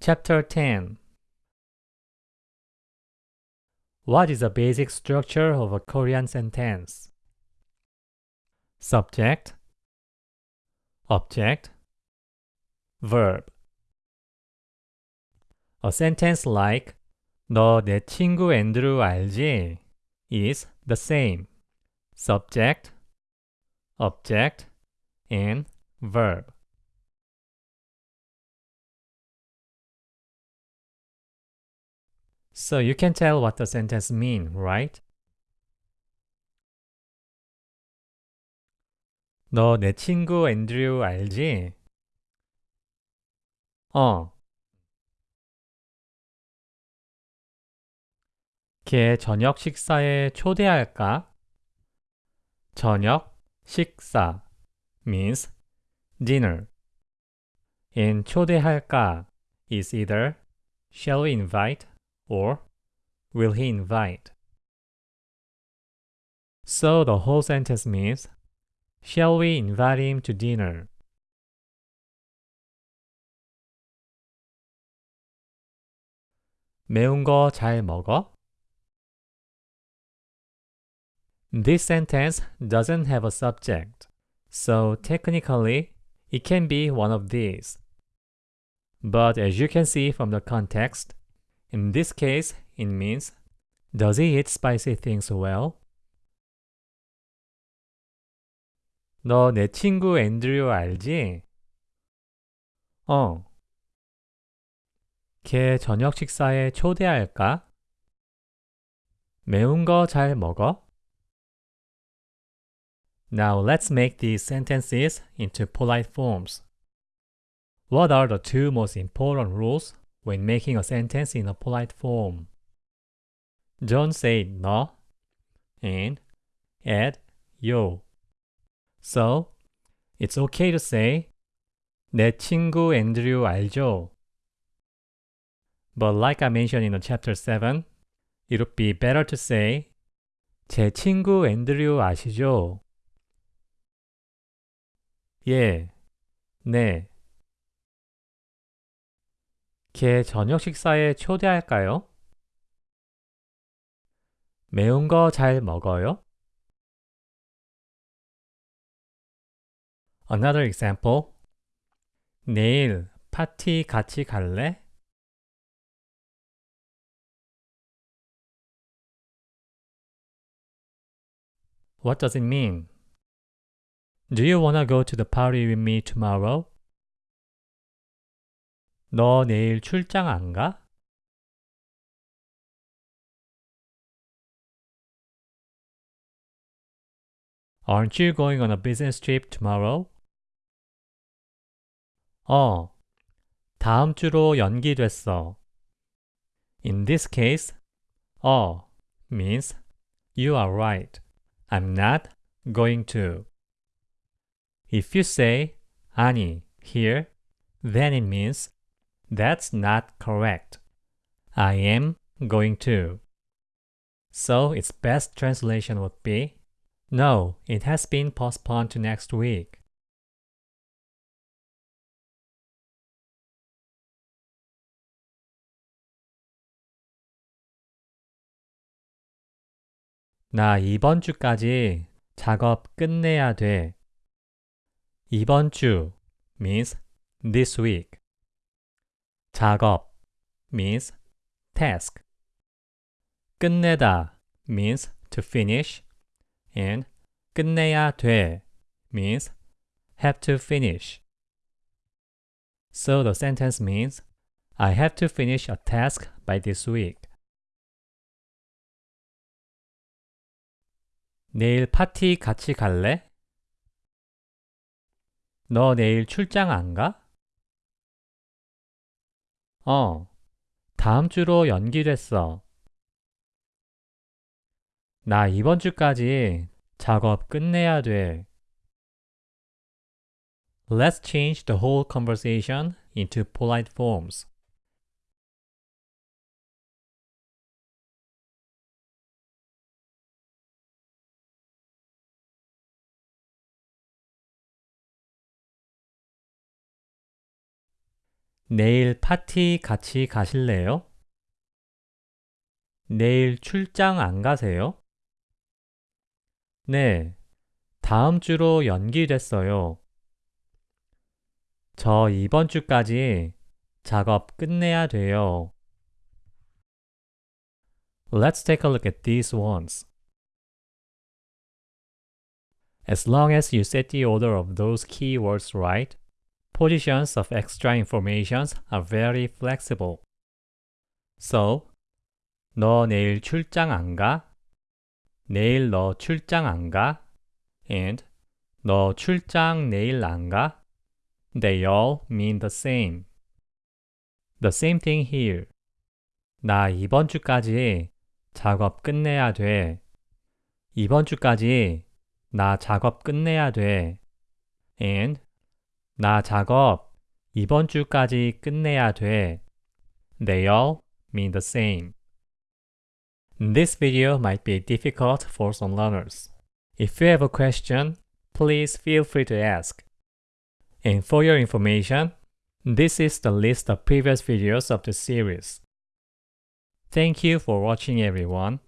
Chapter 10 What is the basic structure of a Korean sentence? Subject, object, verb. A sentence like 너 내 친구 앤드루 알지? is the same. Subject, object, and verb. So you can tell what the sentence mean, right? 너 내 친구 앤드류 알지? 어. 걔 저녁 식사에 초대할까? 저녁 식사 means dinner. in 초대할까 is either shall we invite or will he invite? So the whole sentence means Shall we invite him to dinner? 매운 거 잘 먹어? This sentence doesn't have a subject, so technically it can be one of these. But as you can see from the context, in this case it means Does he eat spicy things well? 너 내 친구 앤드류 알지? 어. 걔 저녁 식사에 초대할까? 매운 거 잘 먹어? Now let's make these sentences into polite forms. What are the two most important rules when making a sentence in a polite form? Don't say 너 and add yo. So, it's okay to say 내 친구 앤드류 알죠? But like I mentioned in the chapter 7, it would be better to say 제 친구 앤드류 아시죠? 예, 네. 걔 저녁 식사에 초대할까요? 매운 거 잘 먹어요? Another example. 내일 파티 같이 갈래? What does it mean? Do you wanna go to the party with me tomorrow? 너 내일 출장 안 가? Aren't you going on a business trip tomorrow? 어, 다음 주로 연기됐어. In this case, 어 means you are right. I'm not going to. If you say 아니 here, then it means that's not correct. I am going to. So its best translation would be No, it has been postponed to next week. 나 이번 주까지 작업 끝내야 돼. 이번 주 means this week. 작업 means task. 끝내다 means to finish and 끝내야 돼 means have to finish. So the sentence means I have to finish a task by this week. 내일 파티 같이 갈래? 너 내일 출장 안 가? 어, 다음 주로 연기됐어. 나 이번 주까지 작업 끝내야 돼. Let's change the whole conversation into polite forms. 내일 파티 같이 가실래요? 내일 출장 안 가세요? 네, 다음 주로 연기됐어요. 저 이번 주까지 작업 끝내야 돼요. Let's take a look at these ones. As long as you set the order of those keywords right, positions of extra informations are very flexible. So, 너 내일 출장 안 가? 내일 너 출장 안 가? and 너 출장 내일 안 가? They all mean the same. The same thing here. 나 이번 주까지 작업 끝내야 돼. 이번 주까지 나 작업 끝내야 돼. and 나 작업 이번 주까지 끝내야 돼. They all mean the same. This video might be difficult for some learners. If you have a question, please feel free to ask. And for your information, this is the list of previous videos of the series. Thank you for watching everyone.